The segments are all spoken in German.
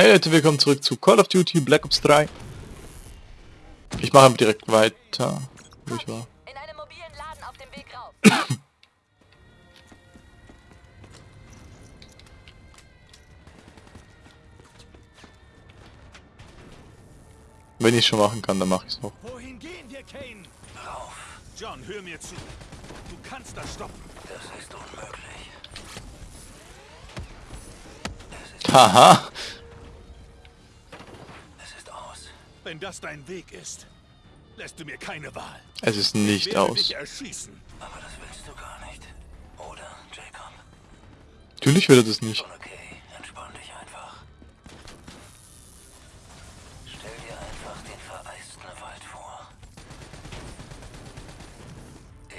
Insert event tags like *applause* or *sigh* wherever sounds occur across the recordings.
Hey Leute, willkommen zurück zu Call of Duty Black Ops 3. Ich mache direkt weiter, wo ich war. In einem mobilen Laden auf dem Weg rauf. *coughs* Wenn ich schon machen kann, dann mache ich es auch. Wohin gehen wir, Kane? Rauf. John, hör mir zu. Du kannst das stoppen. Das ist unmöglich. Haha! Wenn das dein Weg ist, lässt du mir keine Wahl. Es ist Ich nicht werde aus. dich erschießen. Aber das willst du gar nicht. Oder, Jacob? Natürlich will er das nicht. Schon okay. Entspann dich einfach. Stell dir einfach den vereisten Wald vor.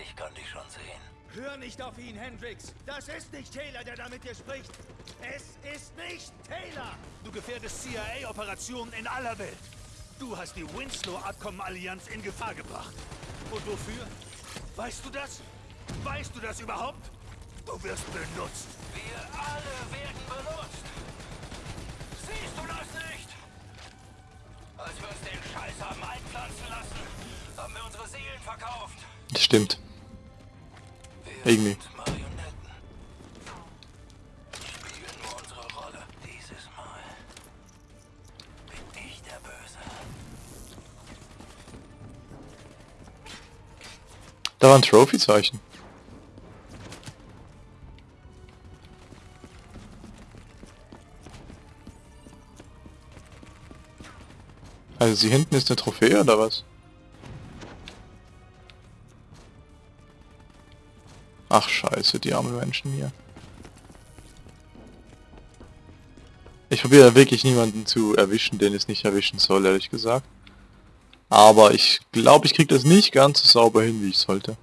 Ich kann dich schon sehen. Hör nicht auf ihn, Hendrix. Das ist nicht Taylor, der da mit dir spricht. Es ist nicht Taylor. Du gefährdest CIA-Operationen in aller Welt. Du hast die Winslow-Abkommen-Allianz in Gefahr gebracht. Und wofür? Weißt du das? Weißt du das überhaupt? Du wirst benutzt. Wir alle werden benutzt. Siehst du das nicht? Als wir uns den Scheiß haben einpflanzen lassen, haben wir unsere Seelen verkauft. Stimmt. Wir Irgendwie. War ein Trophy-Zeichen. Also sie hinten ist eine Trophäe oder was? Ach scheiße, die armen Menschen hier. Ich probiere wirklich niemanden zu erwischen, den es nicht erwischen soll, ehrlich gesagt. Aber ich glaube, ich krieg das nicht ganz so sauber hin, wie ich sollte.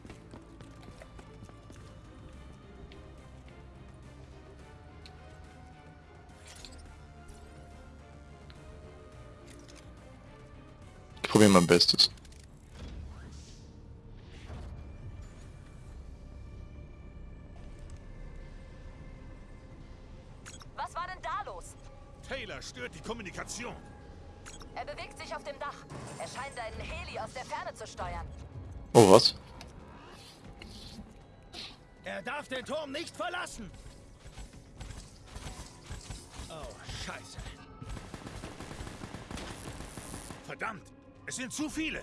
Ich probiere mein Bestes. Was war denn da los? Taylor stört die Kommunikation. Er bewegt sich auf dem Dach. Scheint einen Heli aus der Ferne zu steuern. Oh, was? Er darf den Turm nicht verlassen. Oh, scheiße. Verdammt, es sind zu viele.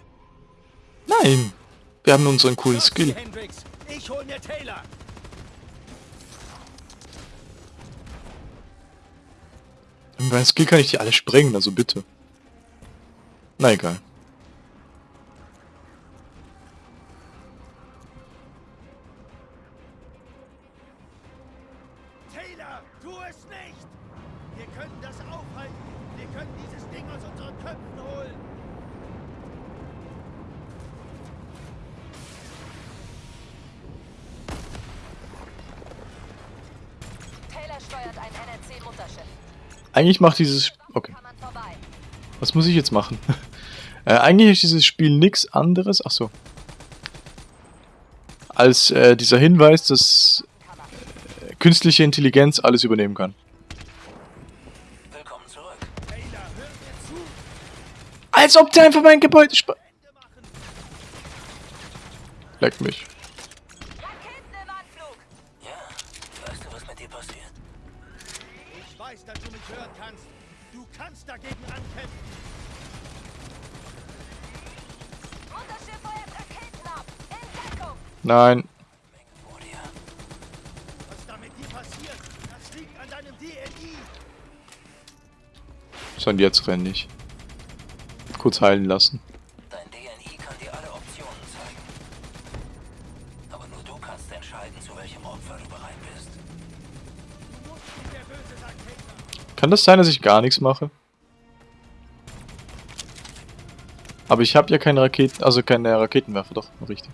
Nein! Wir haben unseren coolen Los, Skill. Hendrix. Ich hol mir Taylor. Mit meinem Skill kann ich die alle sprengen, also bitte. Na egal. Tu es nicht. Wir können das aufhalten. Wir können dieses Ding aus unseren Köpfen holen. Taylor steuert ein NRC-Mutterschiff. Eigentlich macht dieses... Okay. Was muss ich jetzt machen? *laughs* äh, eigentlich ist dieses Spiel nichts anderes... Ach so. Als äh, dieser Hinweis, dass künstliche Intelligenz alles übernehmen kann. Willkommen zurück. Als ob der einfach mein Gebäude sp... Leck mich. Raketen im Anflug. Ja, weißt du, was mit dir passiert? Ich weiß, dass du mich hören kannst. Du kannst dagegen ankämpfen. Nein. Und jetzt renn ich. Kurz heilen lassen. Dein DNI kann dir alle Optionen zeigen. Aber nur du kannst entscheiden, zu welchem Opfer du bereit bist. Kann das sein, dass ich gar nichts mache? Aber ich habe ja keine Raketen, also keine Raketenwerfer, doch, richtig.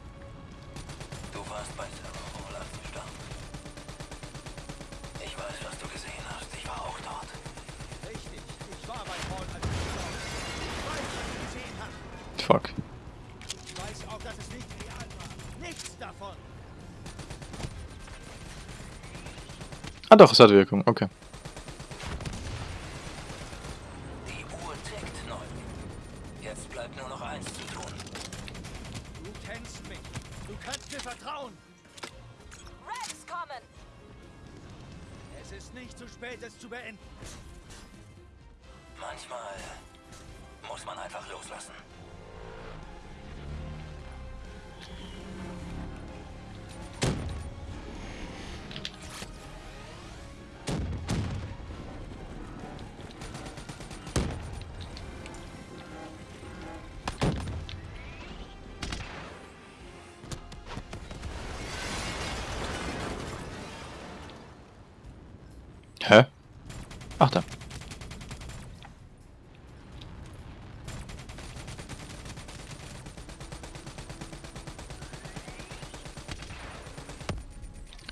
Davon. Ah doch, es hat Wirkung, okay. Hä? Ach da.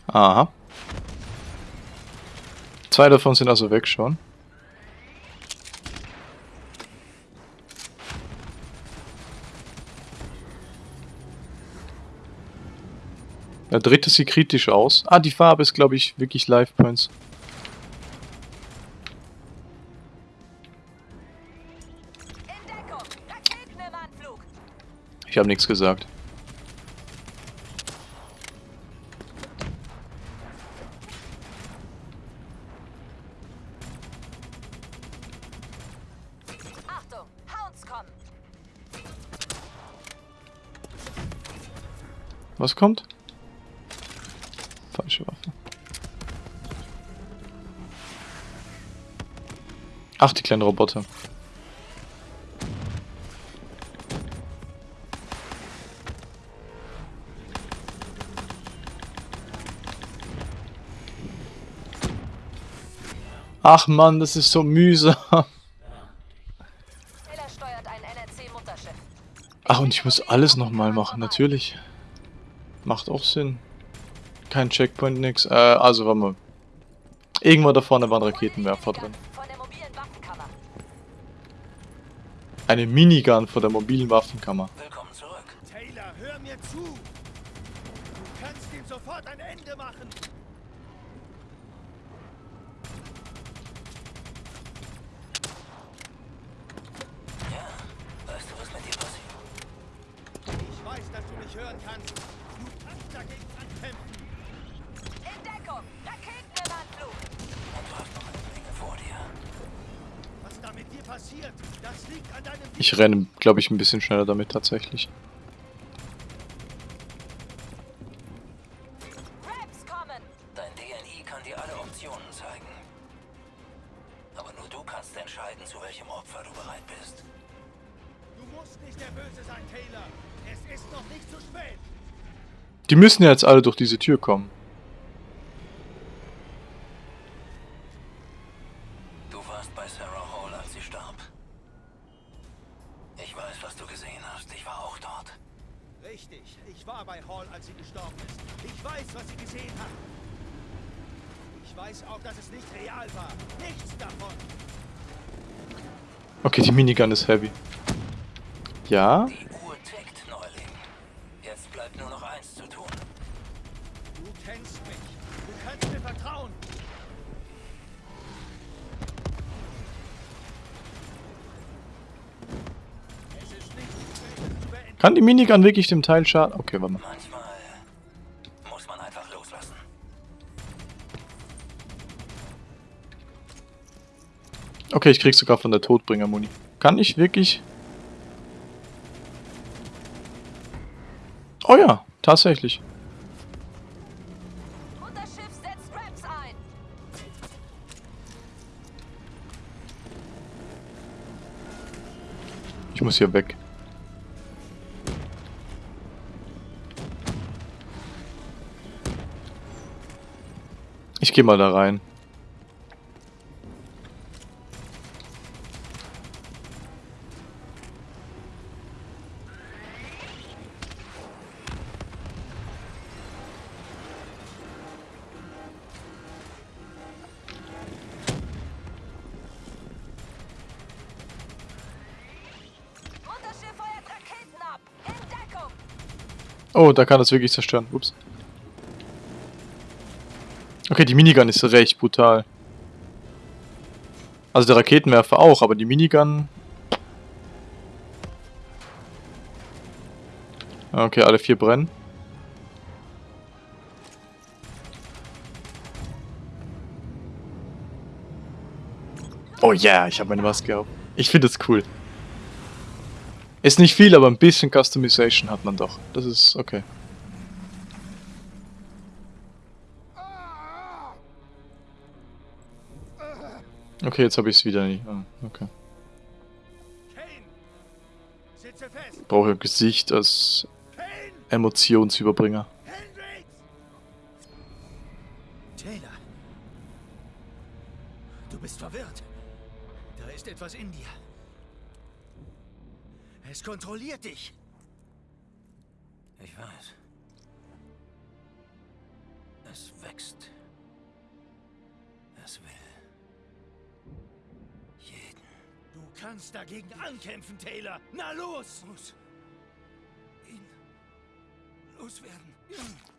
Aha. Zwei davon sind also weg schon. Der dritte sieht kritisch aus. Ah, die Farbe ist, glaube ich, wirklich Life Points. Habe nichts gesagt. Was kommt? Falsche Waffe. Ach, die kleinen Roboter. Ach man, das ist so mühsam. Taylor steuert ein NRC-Mutterschiff. Ach, und ich muss alles nochmal machen, natürlich. Macht auch Sinn. Kein Checkpoint, nix. Äh, also, warte mal. Irgendwo da vorne waren Raketenwerfer drin. Eine Minigun vor der mobilen Waffenkammer. Willkommen zurück. Taylor, hör mir zu. Du kannst ihm sofort ein Ende machen. Ja, weißt du, was mit dir passiert? Ich weiß, hören kannst. Du kannst dagegen ankämpfen. In Deckung! Raketen im Anflug! Und du hast noch eine Menge vor dir. Was da mit dir passiert, das liegt an deinem Ich renne, glaube ich, ein bisschen schneller damit tatsächlich. Müssen ja jetzt alle durch diese Tür kommen. Du warst bei Sarah Hall, als sie starb. Ich weiß, was du gesehen hast. Ich war auch dort. Richtig, ich war bei Hall, als sie gestorben ist. Ich weiß, was sie gesehen hat. Ich weiß auch, dass es nicht real war. Nichts davon. Okay, die Minigun ist heavy. Ja? Die beenden. Kann die Minigun wirklich dem Teil schaden? Okay, warte mal. Manchmal muss man einfach loslassen. Okay, ich krieg sogar von der Todbringer-Muni. Kann ich wirklich... Oh ja, tatsächlich. Muss hier weg. Ich gehe mal da rein. Oh, da kann das wirklich zerstören. Ups. Okay, die Minigun ist recht brutal. Also der Raketenwerfer auch, aber die Minigun... Okay, alle vier brennen. Oh yeah, ich habe meine Maske auf. Ich finde es cool. Ist nicht viel, aber ein bisschen Customization hat man doch. Das ist okay. Okay, jetzt habe ich es wieder nicht. Ah, okay. Brauche ein Gesicht als! Emotionsüberbringer. Taylor! Du bist verwirrt. Da ist etwas in dir. Es kontrolliert dich. Ich weiß. Es wächst. Es will. Jeden. Du kannst dagegen ankämpfen, Taylor. Na los! Muss. Ihn. Loswerden. Ah!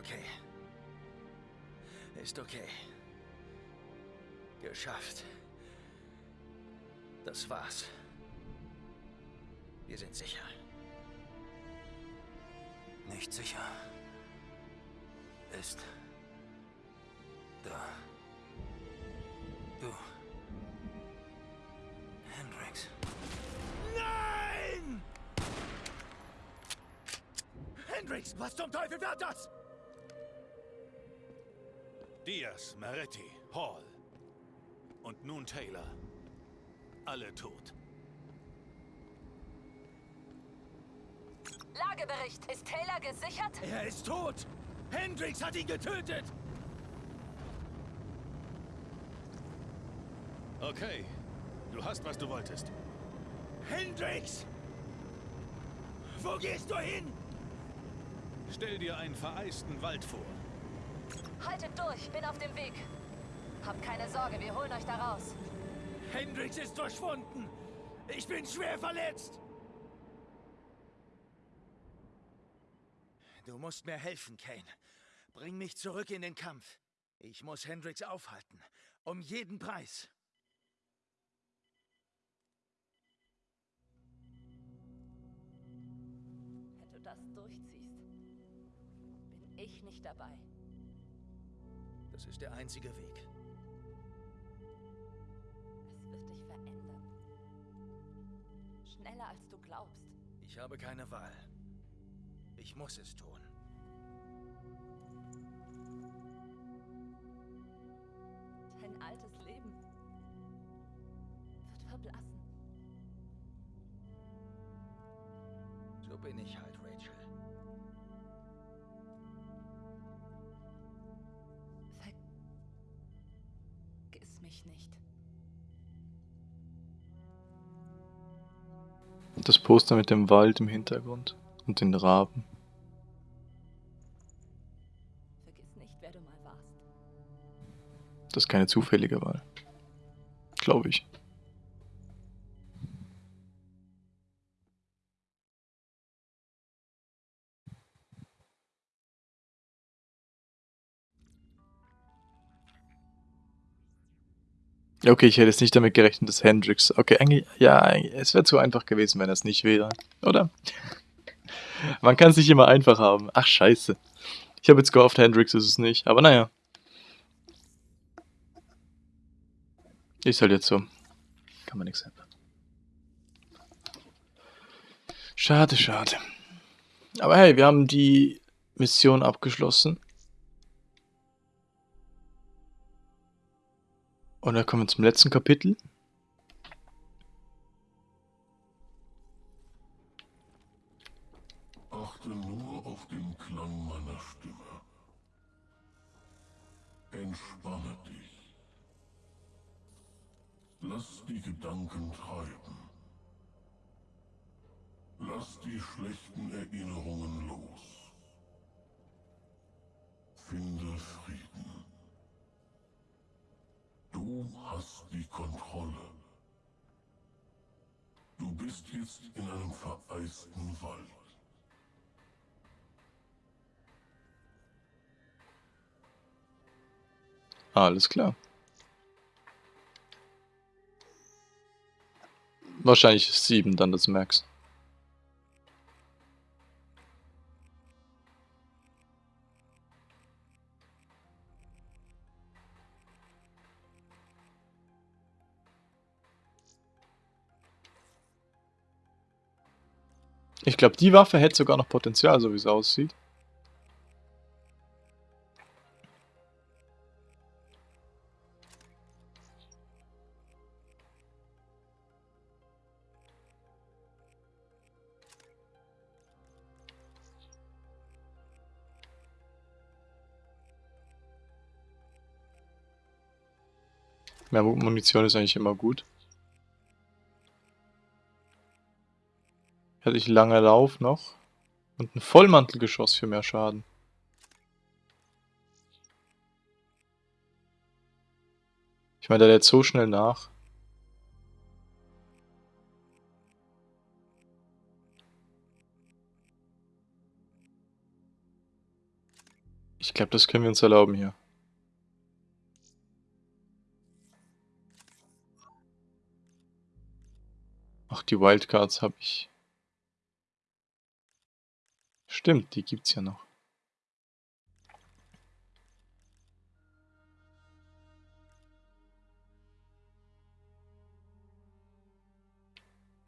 Okay. Ist okay. Geschafft. Das war's. Wir sind sicher. Nicht sicher. Ist. Da. Du. Hendrix. Nein! Hendrix, was zum Teufel war das? Diaz, Maretti, Hall. Und nun Taylor. Alle tot. Lagebericht. Ist Taylor gesichert? Er ist tot! Hendrix hat ihn getötet! Okay. Du hast, was du wolltest. Hendrix! Wo gehst du hin? Stell dir einen vereisten Wald vor. Haltet durch, bin auf dem Weg. Habt keine Sorge, wir holen euch da raus. Hendrix ist verschwunden! Ich bin schwer verletzt! Du musst mir helfen, Kane. Bring mich zurück in den Kampf. Ich muss Hendrix aufhalten. Um jeden Preis. Wenn du das durchziehst, bin ich nicht dabei. Das ist der einzige Weg. Es wird dich verändern. Schneller als du glaubst. Ich habe keine Wahl. Ich muss es tun. Dein altes Leben wird verblassen. So bin ich halt, Mich nicht. Das Poster mit dem Wald im Hintergrund und den Raben. Vergiss nicht, wer du mal warst. Das ist keine zufällige Wahl. Glaube ich. Okay, ich hätte jetzt nicht damit gerechnet, dass Hendrix. Okay, eigentlich, ja, es wäre zu einfach gewesen, wenn er es nicht wäre, oder? Man kann es nicht immer einfach haben. Ach, scheiße. Ich habe jetzt gehofft, Hendrix ist es nicht, aber naja. Ist halt jetzt so. Kann man nichts ändern. Schade, schade. Aber hey, wir haben die Mission abgeschlossen. Und dann kommen wir zum letzten Kapitel. Achte nur auf den Klang meiner Stimme. Entspanne dich. Lass die Gedanken treiben. Lass die schlechten Erinnerungen los. Finde Frieden. Du hast die Kontrolle. Du bist jetzt in einem vereisten Wald. Alles klar. Wahrscheinlich ist 7 dann das Max. Ich glaube, die Waffe hätte sogar noch Potenzial, so wie es aussieht. Mehr Munition ist eigentlich immer gut. Hätte ich lange Lauf noch. Und ein Vollmantelgeschoss für mehr Schaden. Ich meine, der lädt so schnell nach. Ich glaube, das können wir uns erlauben hier. Ach, die Wildcards habe ich. Stimmt, die gibt's ja noch.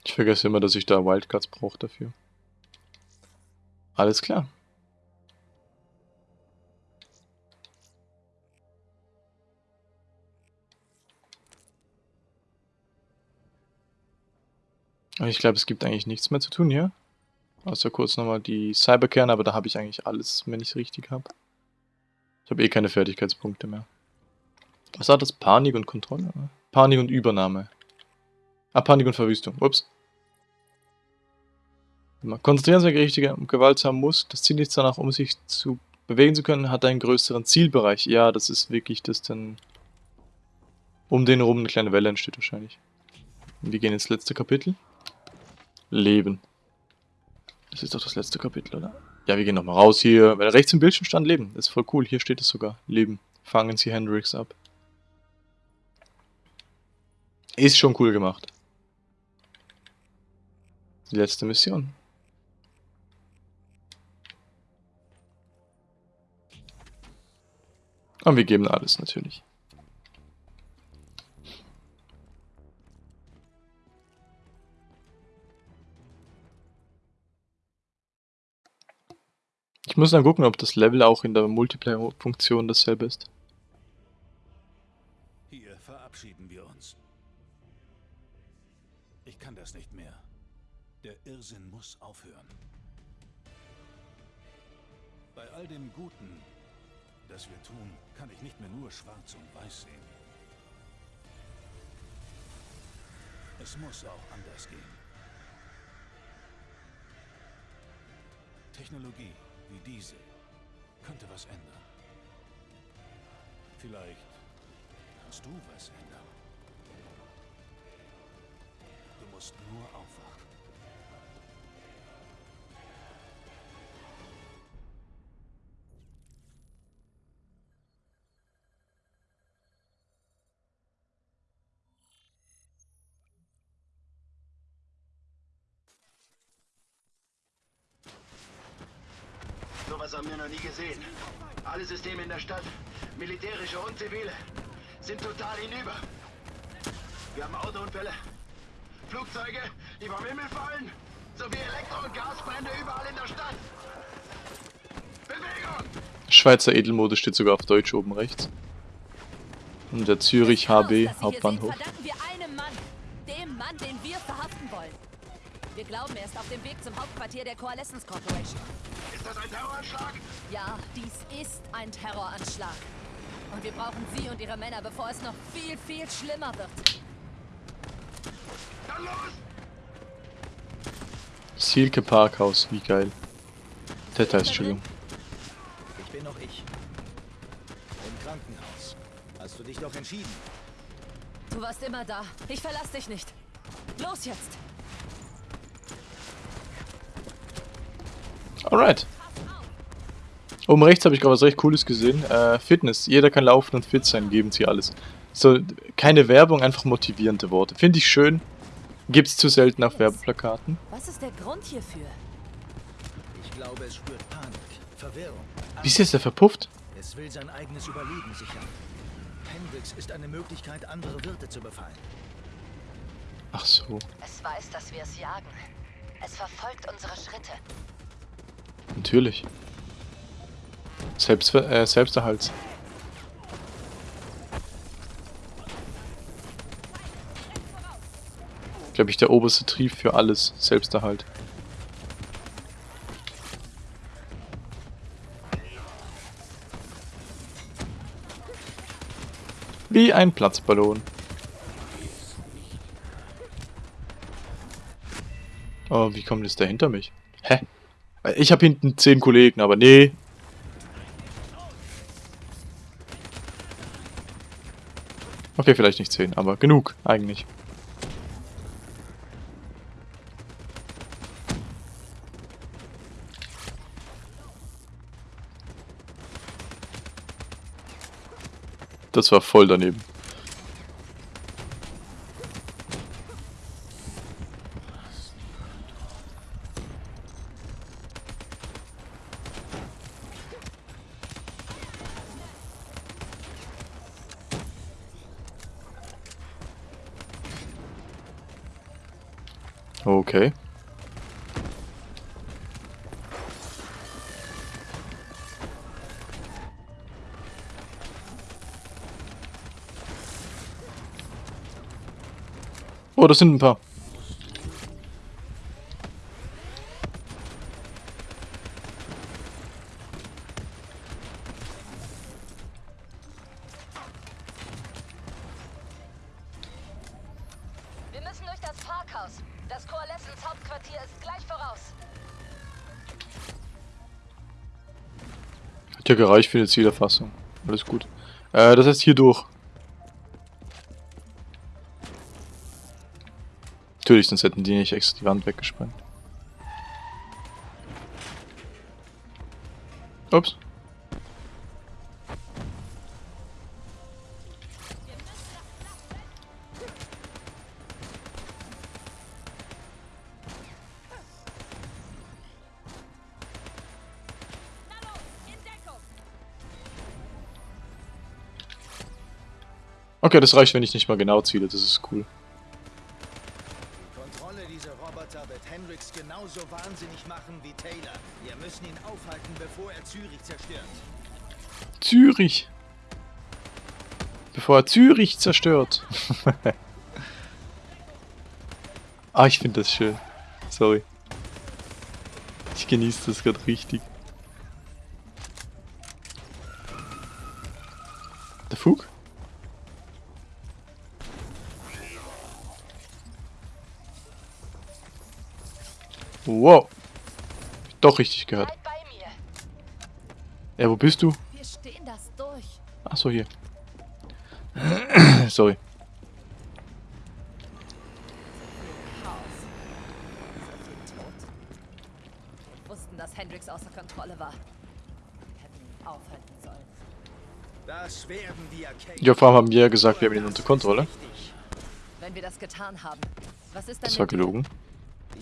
Ich vergesse immer, dass ich da Wildcards brauche dafür. Alles klar. Ich glaube, es gibt eigentlich nichts mehr zu tun hier. Außer kurz nochmal die Cyberkern, aber da habe ich eigentlich alles, wenn ich es richtig habe. Ich habe eh keine Fertigkeitspunkte mehr. Was war das? Panik und Kontrolle? Panik und Übernahme. Ah, Panik und Verwüstung. Ups. Konzentrieren Sie sich richtiger um Gewalt haben muss. Das Ziel ist danach, um sich zu bewegen zu können, hat einen größeren Zielbereich. Ja, das ist wirklich das dann... Um den herum eine kleine Welle entsteht wahrscheinlich. Und wir gehen ins letzte Kapitel. Leben. Das ist doch das letzte Kapitel, oder? Ja, wir gehen nochmal raus hier. Wenn rechts im Bildschirm stand Leben. Das ist voll cool. Hier steht es sogar. Leben. Fangen Sie Hendrix ab. Ist schon cool gemacht. Die letzte Mission. Und wir geben alles natürlich. Ich muss dann gucken, ob das Level auch in der Multiplayer-Funktion dasselbe ist. Hier verabschieden wir uns. Ich kann das nicht mehr. Der Irrsinn muss aufhören. Bei all dem Guten, das wir tun, kann ich nicht mehr nur schwarz und weiß sehen. Es muss auch anders gehen. Technologie wie diese könnte was ändern. Vielleicht kannst du was ändern. Du musst nur aufwachen. Sowas haben wir noch nie gesehen. Alle Systeme in der Stadt, militärische und zivile, sind total hinüber. Wir haben Autounfälle, Flugzeuge, die vom Himmel fallen, sowie Elektro- und Gasbrände überall in der Stadt. Bewegung! Schweizer Edelmode steht sogar auf Deutsch oben rechts. Und der Zürich HB Hauptbahnhof. sehen, verdanken wir einem Mann. Dem Mann, den wir verhaften wollen. Wir glauben, er ist auf dem Weg zum Hauptquartier der Coalescence Corporation. Ist das ein Terroranschlag? Ja, dies ist ein Terroranschlag. Und wir brauchen Sie und Ihre Männer, bevor es noch viel, viel schlimmer wird. Dann los! Silke Parkhaus, wie geil. Details, Entschuldigung. Ich bin noch ich. Im Krankenhaus. Hast du dich doch entschieden? Du warst immer da. Ich verlass dich nicht. Los jetzt! Alright. Oben rechts habe ich gerade was recht Cooles gesehen. Äh, Fitness. Jeder kann laufen und fit sein, geben sie alles. So, keine Werbung, einfach motivierende Worte. Finde ich schön. Gibt's zu selten auf Werbeplakaten. Was ist der Grund hierfür? Ich glaube, es spürt Panik, Verwirrung. Wie ist jetzt der verpufft? Es will sein eigenes Überleben sichern. Hendrix ist eine Möglichkeit, andere Wirte zu befallen. Ach so. Es weiß, dass wir es jagen. Es verfolgt unsere Schritte. Natürlich. Selbst, äh, Selbsterhalt. Glaube ich, der oberste Trieb für alles. Selbsterhalt. Wie ein Platzballon. Oh, wie kommt jetzt der hinter mich? Ich habe hinten zehn Kollegen, aber nee. Okay, vielleicht nicht zehn, aber genug, eigentlich. Das war voll daneben. Okay. Oh, das sind ein paar. Für die Zielerfassung. Alles gut. Äh, das heißt hier durch. Natürlich, sonst hätten die nicht extra die Wand weggesprengt. Ups. Okay, das reicht, wenn ich nicht mal genau ziele. Das ist cool. Die Kontrolle dieser Roboter wird Hendrix genauso wahnsinnig machen wie Taylor. Wir müssen ihn aufhalten, bevor er Zürich zerstört. Zürich. Bevor er Zürich zerstört. *laughs* ah, ich finde das schön. Sorry. Ich genieße das gerade richtig. Doch richtig gehört. Bleib bei mir. Ja, wo bist du? Wir stehen das durch. Ach so, hier. *clears throat* Sorry. Wussten, dass Hendrix außer Kontrolle war. Wir hätten ihn aufhalten sollen. Das werden wir, Kate. Ja, vor allem haben wir ja gesagt, wir haben ihn unter Kontrolle. Wenn wir das getan haben, was ist dann Das war gelogen.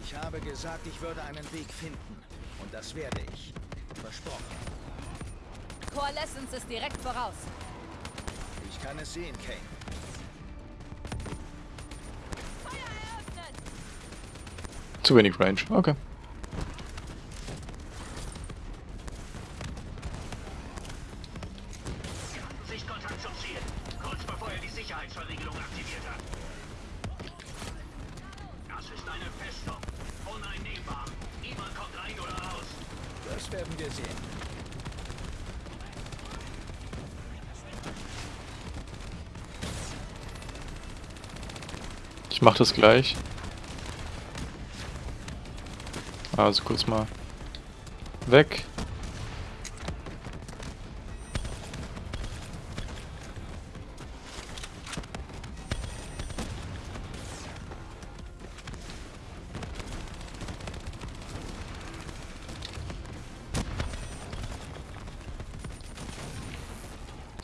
Ich habe gesagt, ich würde einen Weg finden. Und das werde ich. Versprochen. Coalescence ist direkt voraus. Ich kann es sehen, Kane. Zu wenig Range. Okay. Ich mach das gleich. Also kurz mal weg.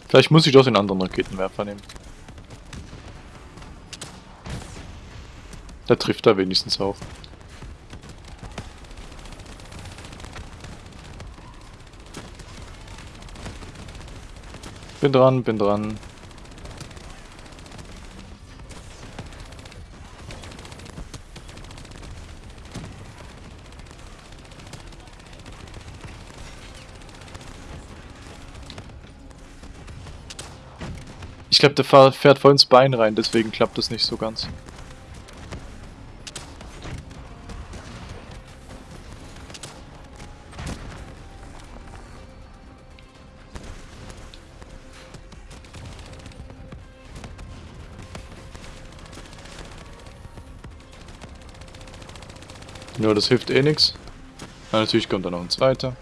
Vielleicht muss ich doch den anderen Raketenwerfer nehmen. Da trifft er wenigstens auch. Bin dran, bin dran. Ich glaube, der fährt voll ins Bein rein, deswegen klappt das nicht so ganz. Ja, das hilft eh nix. Ja, natürlich kommt da noch ein zweiter.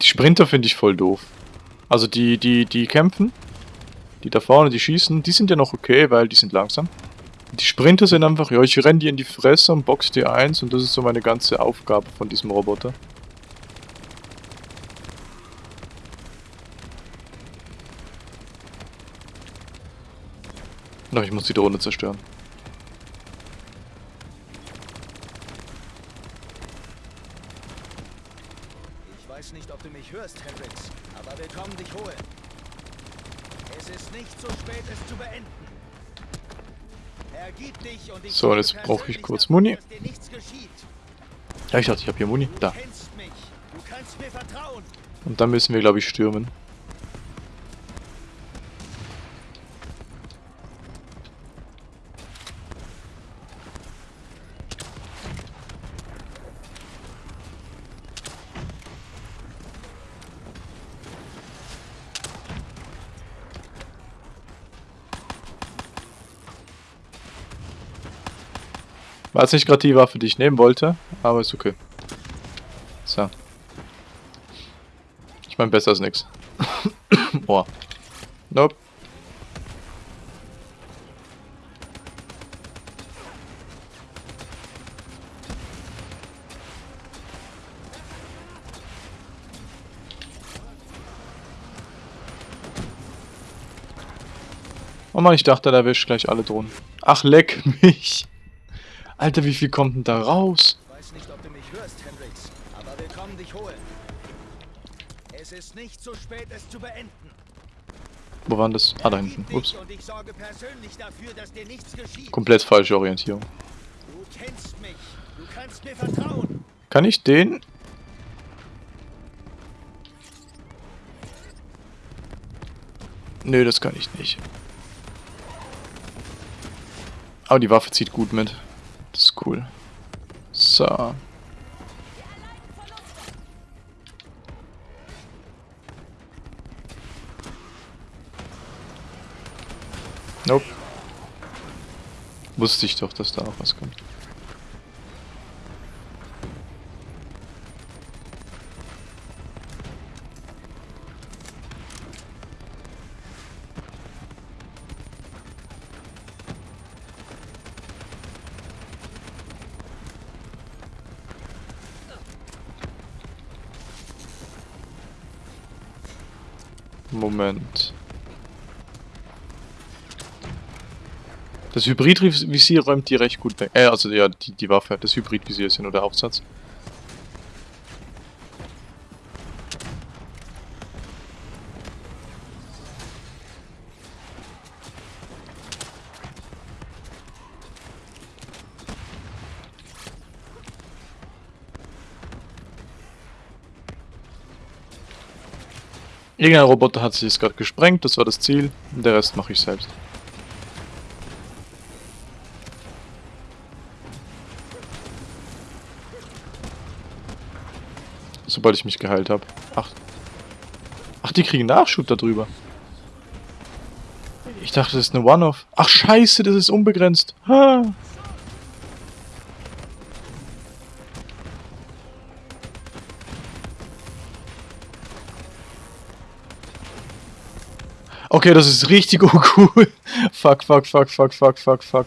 Die Sprinter finde ich voll doof. Also die, die, die kämpfen, die da vorne, die schießen, die sind ja noch okay, weil die sind langsam. Die Sprinter sind einfach, ja, ich renne die in die Fresse und box die eins und das ist so meine ganze Aufgabe von diesem Roboter. Na, ich muss die Drohne zerstören. Ich weiß nicht, ob du mich hörst, Hendrix, aber wir kommen dich holen. Es ist nicht zu spät, es zu beenden. So, jetzt brauche ich kurz Muni. Ja, ich dachte, ich habe hier Muni. Da. Und dann müssen wir, glaube ich, stürmen. Jetzt nicht gerade die Waffe, die ich nehmen wollte, aber ist okay. So. Ich meine, besser als nix. *coughs* Boah. Nope. Oh Mann, ich dachte, der erwischt gleich alle Drohnen. Ach, leck *laughs* mich. Alter, wie viel kommt denn da raus? Weiß nicht, ob du mich hörst, Hendrix, aber wir kommen dich holen. Es ist nicht zu spät, es zu beenden. Wo waren das? Ah, da hinten. Ups. Dafür. Komplett falsche Orientierung. Du kennst mich. Du kannst mir vertrauen. Kann ich den? Nö, das kann ich nicht. Aber die Waffe zieht gut mit. Das ist cool. So. Nope. Wusste ich doch, dass da noch was kommt. Moment. Das Hybridvisier räumt die recht gut weg. Äh, also ja, die, die Waffe, das Hybridvisier ist ja nur der Aufsatz. Irgendein Roboter hat sich jetzt gerade gesprengt, das war das Ziel. Und der Rest mache ich selbst. Sobald ich mich geheilt habe. Ach. Ach, die kriegen Nachschub darüber. Ich dachte, das ist eine One-Off. Ach, scheiße, das ist unbegrenzt. Ha. Okay, das ist richtig *laughs* uncool. fuck, fuck, fuck, fuck, fuck, fuck, fuck.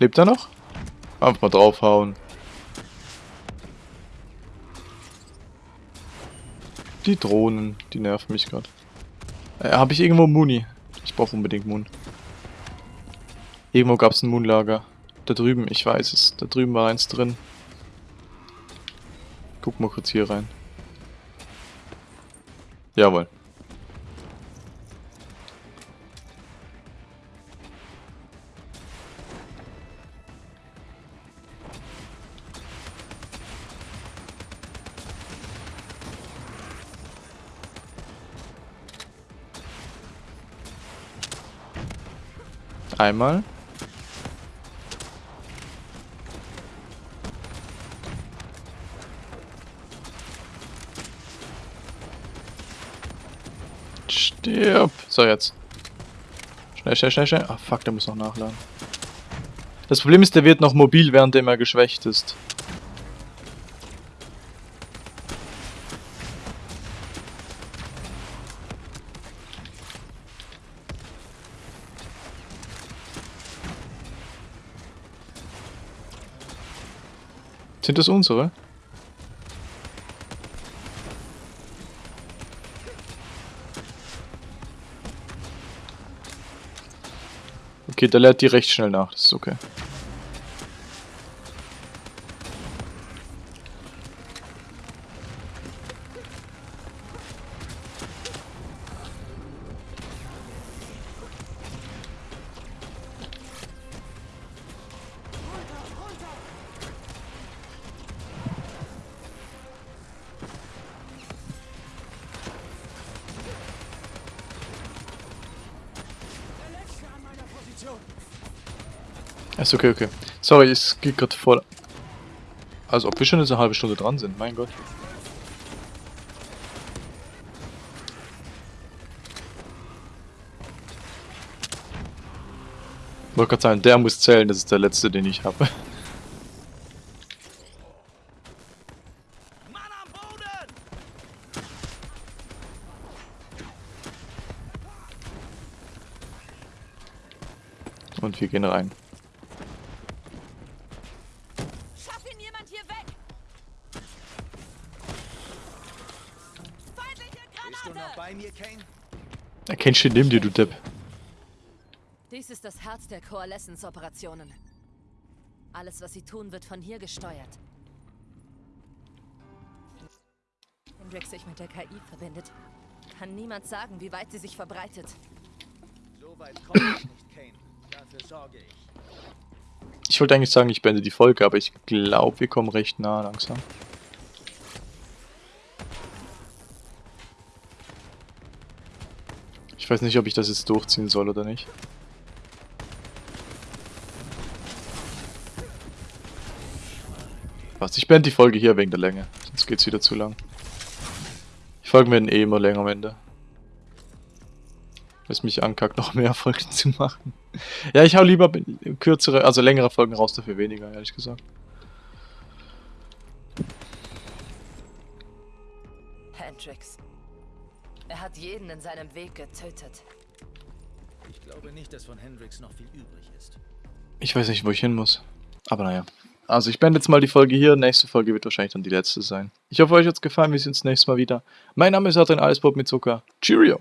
Lebt er noch? Einfach mal draufhauen. Die Drohnen, die nerven mich gerade. Äh, Habe ich irgendwo Muni? Ich brauche unbedingt Moon. Irgendwo gab es ein Moonlager. Da drüben, ich weiß es. Da drüben war eins drin. Guck mal kurz hier rein. Jawohl. Einmal. Stirb. So, jetzt. Schnell, schnell, schnell, schnell. Ah, fuck, der muss noch nachladen. Das Problem ist, der wird noch mobil, währenddem er geschwächt ist. Sind das unsere? Okay, der lädt die recht schnell nach, das ist okay. Ist okay, okay. Sorry, es geht gerade voll. Also ob wir schon jetzt eine halbe Stunde dran sind, mein Gott. Ich wollte gerade sagen, der muss zählen, das ist der letzte, den ich habe. Und wir gehen rein. Erkennst du neben dir, du Depp. Dies ist das Herz der Coalescence-Operationen. Alles, was sie tun, wird von hier gesteuert. Hendrix sich mit der KI verbindet, kann niemand sagen, wie weit sie sich verbreitet. So weit kommt es nicht, Kane. Dafür sorge ich. Ich wollte eigentlich sagen, ich beende die Folge, aber ich glaube, wir kommen recht nah langsam. Ich weiß nicht, ob ich das jetzt durchziehen soll oder nicht. Was? Ich beende die Folge hier wegen der Länge, sonst geht's wieder zu lang. Die Folgen werden eh immer länger am Ende. Was mich ankackt, noch mehr *laughs* Folgen zu machen. Ja, ich hau lieber kürzere, also längere Folgen raus, dafür weniger, ehrlich gesagt. Hendrix. Er hat jeden in seinem Weg getötet. Ich glaube nicht, dass von Hendrix noch viel übrig ist. Ich weiß nicht, wo ich hin muss. Aber naja. Also ich beende jetzt mal die Folge hier. Nächste Folge wird wahrscheinlich dann die letzte sein. Ich hoffe, euch hat's gefallen. Wir sehen uns nächstes Mal wieder. Mein Name ist Adrian Alespop mit Zucker. Cheerio!